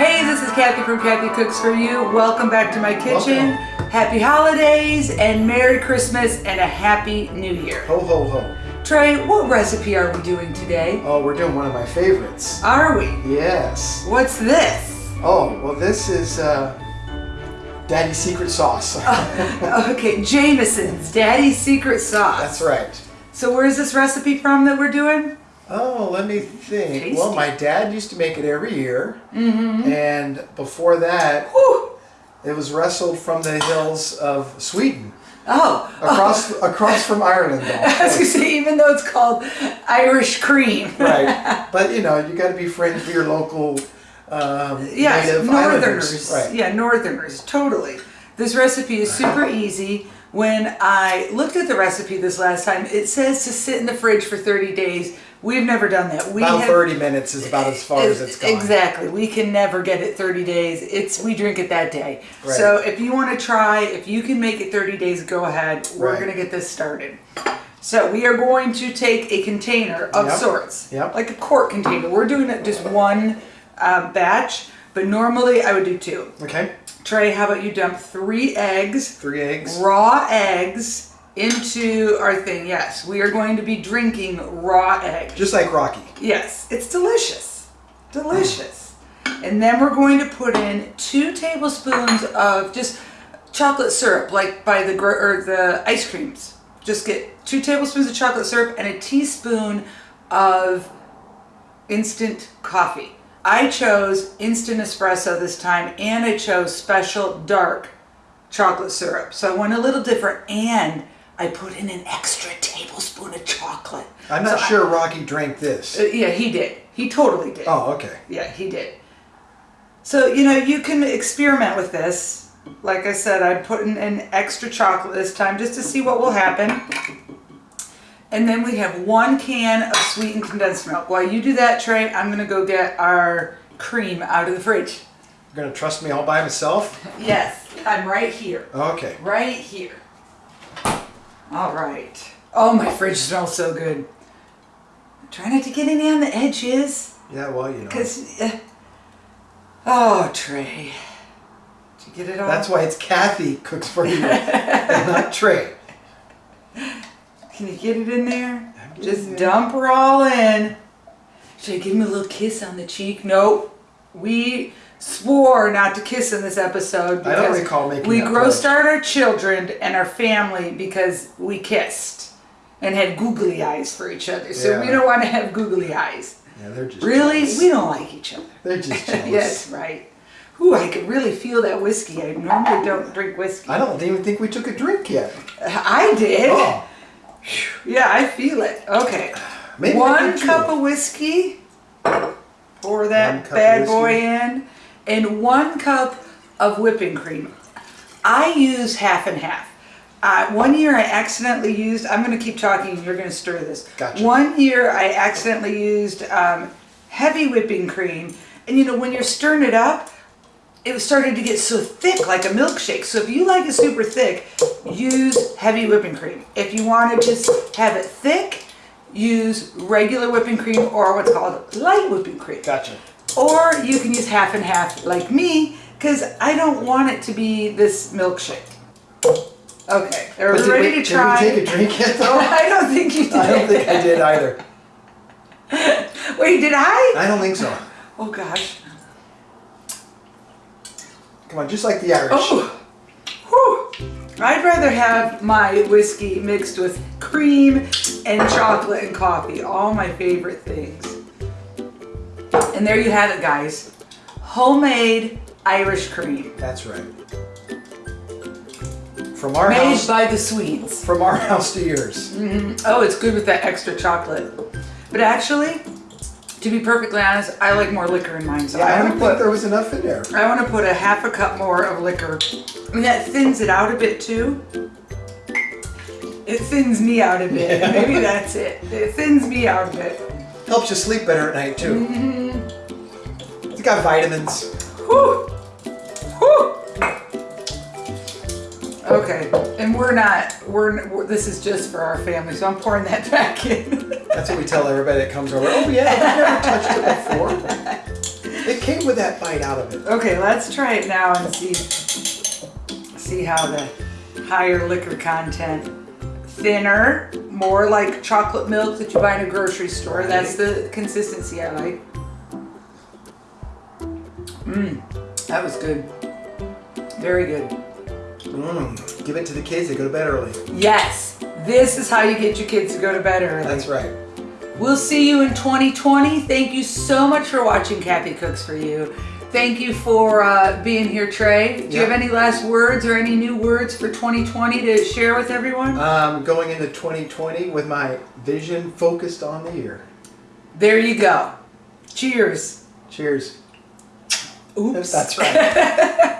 Hey, this is Kathy from Kathy Cooks For You. Welcome back to my kitchen. Happy holidays and Merry Christmas and a Happy New Year. Ho, ho, ho. Trey, what recipe are we doing today? Oh, we're doing one of my favorites. Are we? Yes. What's this? Oh, well, this is uh, Daddy's secret sauce. Okay, Jameson's Daddy's Secret Sauce. That's right. So where's this recipe from that we're doing? Oh, let me think. Tasty. Well, my dad used to make it every year. Mm-hmm. And before that, Whew. it was wrestled from the hills of Sweden. Oh, Across across from Ireland, though. I was say, even though it's called Irish cream. right. But, you know, you got to be friends with your local um, Yes, native northerners. Right. Yeah, northerners, totally. This recipe is super easy. When I looked at the recipe this last time, it says to sit in the fridge for 30 days. We've never done that. We About have- 30 minutes is about as far as it's gone. Exactly. We can never get it 30 days. It's we drink it that day. Right. So if you want to try, if you can make it 30 days, go ahead. We're Right. going to get this started. So we are going to take a container of Yep. sorts, Yep. like a quart container. We're doing it just one uh, batch, but normally I would do two. Okay. Trey, how about you dump three eggs, Three eggs. raw eggs, into our thing? Yes, we are going to be drinking raw eggs. Just like Rocky. Yes, it's delicious. Delicious. Mm. And then we're going to put in two tablespoons of just chocolate syrup, like by the or the ice creams. Just get two tablespoons of chocolate syrup and a teaspoon of instant coffee. I chose instant espresso this time and I chose special dark chocolate syrup. So I went a little different and I put in an extra tablespoon of chocolate. I'm not So I- sure Rocky drank this. uh, yeah, he did. He totally did. oh, okay. Yeah, he did. So, you know, you can experiment with this. Like I said, I'm putting in extra chocolate this time just to see what will happen. And then we have one can of sweetened condensed milk. While you do that, Trey, I'm going to go get our cream out of the fridge. You're gonna trust me all by myself? Yes, I'm right here. Okay. Right here. All right. Oh, my fridge smells so good. Try not to get any on the edges. Yeah, well, you know. Because, uh, oh, Trey. Did you get it all? That's why it's Kathy cooks for you, and not Trey. Can you get it in there? Just dump her all in. Should I give him a little kiss on the cheek? Nope. We swore not to kiss in this episode. I don't recall making We grossed out our children and our family because we kissed and had googly eyes for each other. So Yeah. we don't want to have googly eyes. Yeah, they're just Really? jealous. We don't like each other. They're just jealous. yes, right. Ooh, I could really feel that whiskey. I normally don't drink whiskey. I don't even think we took a drink yet. I did. Oh, Yeah, I feel it. Okay. maybe One cup of whiskey. Pour that One cup of bad boy in. And one cup of whipping cream. I use half and half. Uh, one year I accidentally used, I'm going to keep talking you're going to stir this. Gotcha. One year I accidentally used um, heavy whipping cream. And you know, when you're stirring it up, it was starting to get so thick like a milkshake. So if you like it super thick, use heavy whipping cream. If you want to just have it thick, use regular whipping cream or what's called light whipping cream. Gotcha. Or you can use half and half like me because I don't want it to be this milkshake. Okay, are we did ready we, to did try? we take a drink yet, though? Oh, I don't think you did. I don't think I did either. Wait, did I? I don't think so. Oh gosh. Come on, just like the Irish. Oh, whew. I'd rather have my whiskey mixed with cream and chocolate and coffee, all my favorite things. And there you have it, guys. Homemade Irish cream. That's right. From our Made house, by the Swedes. from our house to yours. Mm-hmm. Oh, it's good with that extra chocolate. But actually, to be perfectly honest, I like more liquor in mine. So Yeah, I I don't want to think put there was enough in there. I want to put a half a cup more of liquor. And that thins it out a bit too. It thins me out a bit. Yeah. Maybe that's it. It thins me out a bit. Helps you sleep better at night too. Mm-hmm. It's got vitamins. Whew. Whew. Okay, and we're not, we're, we're, this is just for our family, so I'm pouring that back in. That's what we tell everybody that comes over. Oh yeah, I've never touched it before. It came with that bite out of it. Okay, let's try it now and see see how the higher liquor content, thinner, more like chocolate milk that you buy in a grocery store. That's the consistency I like. Mmm, that was good. Very good. Mm, give it to the kids. They go to bed early. Yes, this is how you get your kids to go to bed early. That's right. We'll see you in 2020. Thank you so much for watching Kathy Cooks for You. Thank you for uh, being here, Trey. Do you have any last words or any new words for 2020 to share with everyone? Um, going into 2020 with my vision focused on the year. there you go. Cheers. Cheers. Oops. That's right.